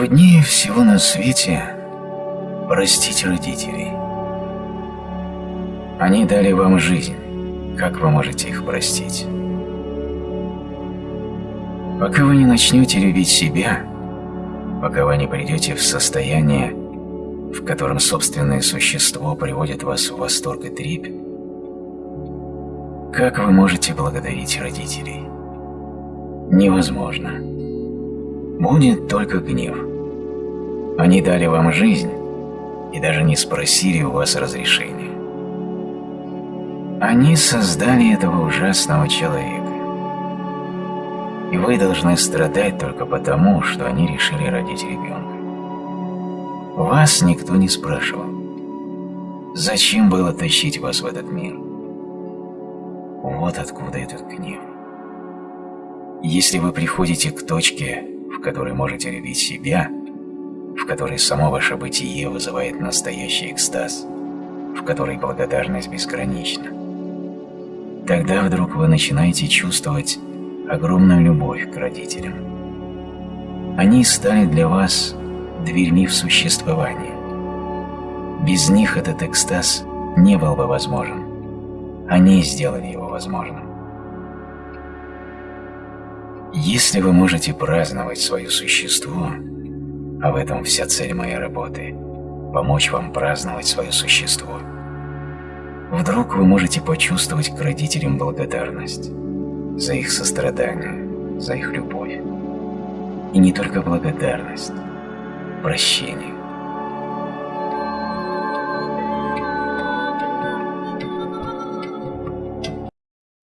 Труднее всего на свете простить родителей. Они дали вам жизнь. Как вы можете их простить? Пока вы не начнете любить себя, пока вы не придете в состояние, в котором собственное существо приводит вас в восторг и трепь, как вы можете благодарить родителей? Невозможно. Будет только гнев. Они дали вам жизнь и даже не спросили у вас разрешения. Они создали этого ужасного человека. И вы должны страдать только потому, что они решили родить ребенка. Вас никто не спрашивал. Зачем было тащить вас в этот мир? Вот откуда этот гнев. Если вы приходите к точке, в которой можете любить себя, которой само ваше бытие вызывает настоящий экстаз, в которой благодарность безгранична, тогда вдруг вы начинаете чувствовать огромную любовь к родителям. Они стали для вас дверьми в существование. Без них этот экстаз не был бы возможен. Они сделали его возможным. Если вы можете праздновать свое существо, а в этом вся цель моей работы – помочь вам праздновать свое существо, вдруг вы можете почувствовать к родителям благодарность за их сострадание, за их любовь. И не только благодарность, прощение.